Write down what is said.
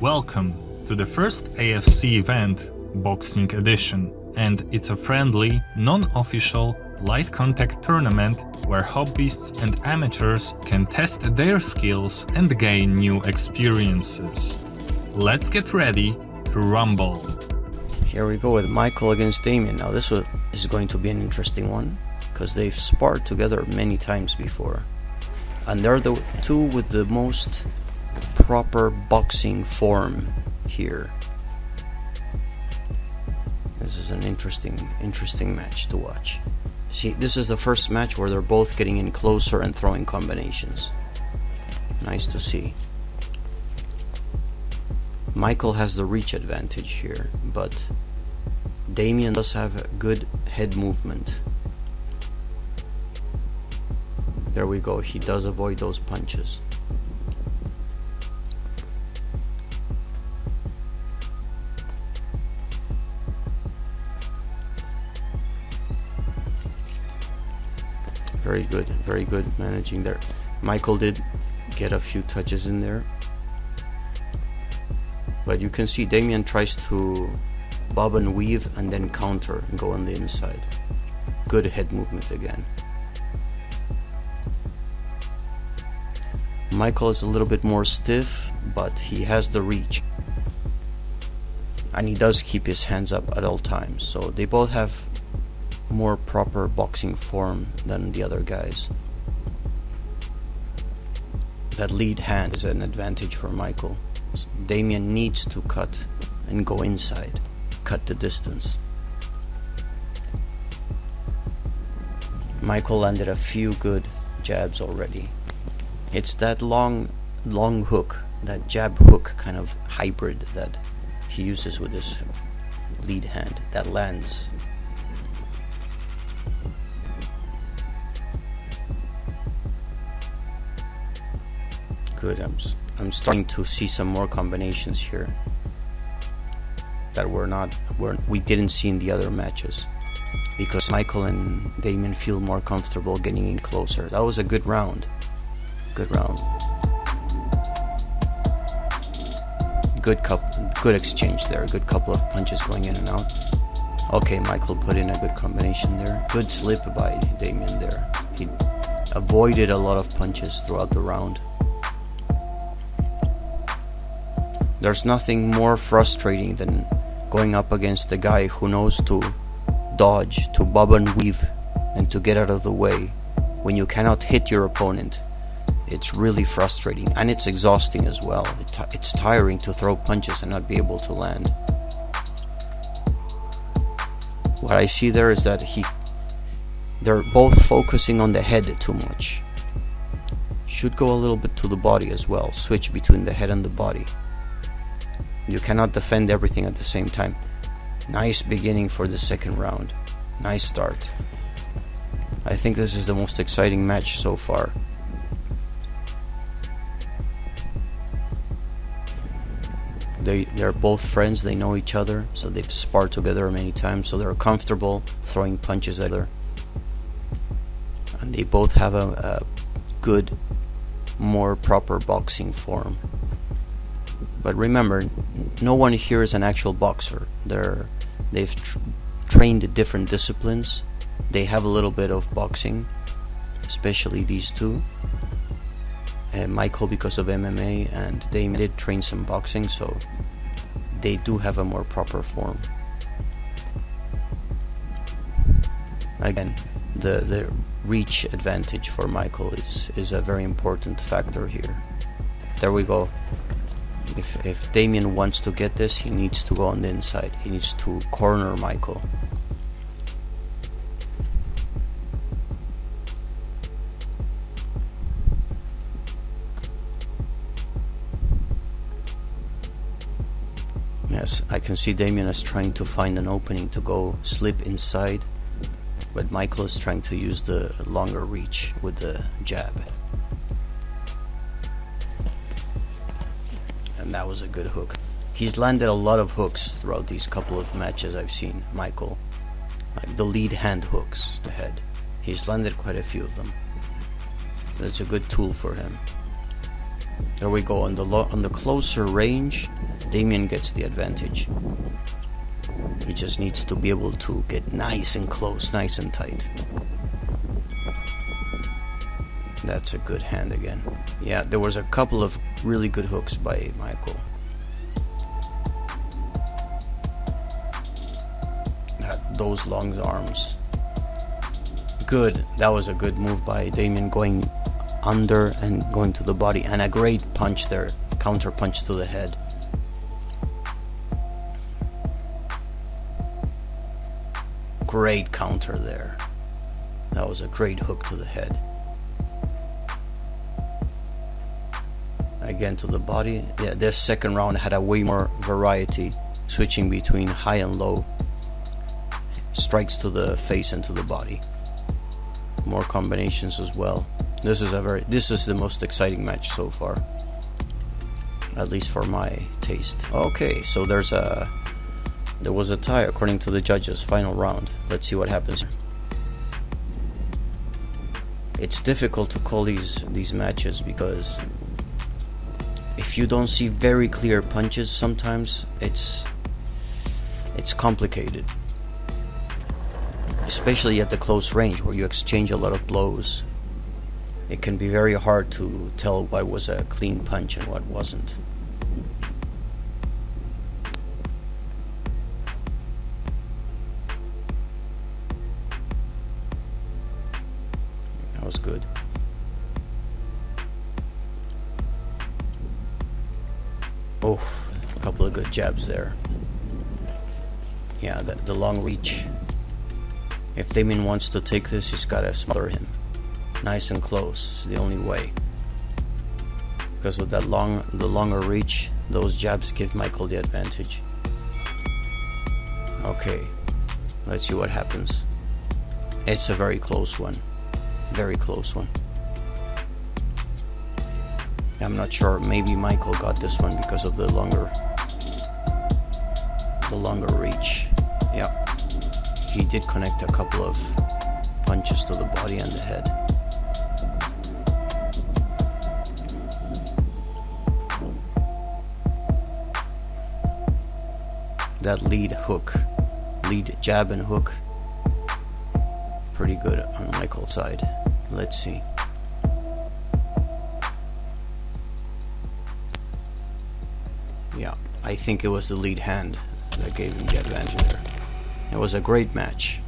Welcome to the first AFC event, Boxing Edition, and it's a friendly, non-official, light contact tournament where hobbyists and amateurs can test their skills and gain new experiences. Let's get ready to rumble. Here we go with Michael against Damien. Now this is going to be an interesting one because they've sparred together many times before. And they're the two with the most proper boxing form here. This is an interesting, interesting match to watch. See, this is the first match where they're both getting in closer and throwing combinations. Nice to see. Michael has the reach advantage here, but Damien does have good head movement. There we go, he does avoid those punches. Very good, very good managing there. Michael did get a few touches in there. But you can see Damien tries to bob and weave and then counter and go on the inside. Good head movement again. Michael is a little bit more stiff, but he has the reach. And he does keep his hands up at all times. So they both have more proper boxing form than the other guys. That lead hand is an advantage for Michael. Damien needs to cut and go inside, cut the distance. Michael landed a few good jabs already. It's that long, long hook, that jab hook kind of hybrid that he uses with his lead hand that lands good. I'm I'm starting to see some more combinations here that we're not were we didn't see in the other matches because Michael and Damien feel more comfortable getting in closer. That was a good round. Good round. Good cup good exchange there. A good couple of punches going in and out. Okay, Michael put in a good combination there. Good slip by Damien there. He avoided a lot of punches throughout the round. There's nothing more frustrating than going up against a guy who knows to dodge, to bob and weave, and to get out of the way when you cannot hit your opponent. It's really frustrating and it's exhausting as well. it's tiring to throw punches and not be able to land. What I see there is that he they're both focusing on the head too much. Should go a little bit to the body as well, switch between the head and the body. You cannot defend everything at the same time. Nice beginning for the second round. Nice start. I think this is the most exciting match so far. They, they're both friends, they know each other, so they've sparred together many times, so they're comfortable throwing punches at other. And they both have a, a good, more proper boxing form. But remember, no one here is an actual boxer. They're they've tr trained different disciplines. They have a little bit of boxing, especially these two. And Michael because of MMA, and they did train some boxing, so they do have a more proper form. Again, the the reach advantage for Michael is is a very important factor here. There we go. If, if Damien wants to get this, he needs to go on the inside. He needs to corner Michael. Yes, I can see Damien is trying to find an opening to go slip inside, but Michael is trying to use the longer reach with the jab. And that was a good hook. He's landed a lot of hooks throughout these couple of matches I've seen, Michael. Like the lead hand hooks to head. He's landed quite a few of them. It's a good tool for him. There we go. On the on the closer range, Damien gets the advantage. He just needs to be able to get nice and close, nice and tight. That's a good hand again. Yeah, there was a couple of really good hooks by Michael. Those long arms. Good. That was a good move by Damien going under and going to the body and a great punch there. Counter punch to the head. Great counter there. That was a great hook to the head. Again to the body. Yeah, this second round had a way more variety, switching between high and low. Strikes to the face and to the body. More combinations as well. This is a very this is the most exciting match so far. At least for my taste. Okay, so there's a there was a tie according to the judges, final round. Let's see what happens. It's difficult to call these these matches because if you don't see very clear punches sometimes it's it's complicated. Especially at the close range where you exchange a lot of blows. It can be very hard to tell what was a clean punch and what wasn't. Oh, a couple of good jabs there. Yeah, the, the long reach. If Damien wants to take this, he's got to smother him. Nice and close. It's the only way. Because with that long, the longer reach, those jabs give Michael the advantage. Okay, let's see what happens. It's a very close one very close one. I'm not sure. Maybe Michael got this one because of the longer, the longer reach. Yeah, he did connect a couple of punches to the body and the head. That lead hook, lead jab and hook pretty good on Michael's side. Let's see. Yeah, I think it was the lead hand that gave him the advantage there. It was a great match.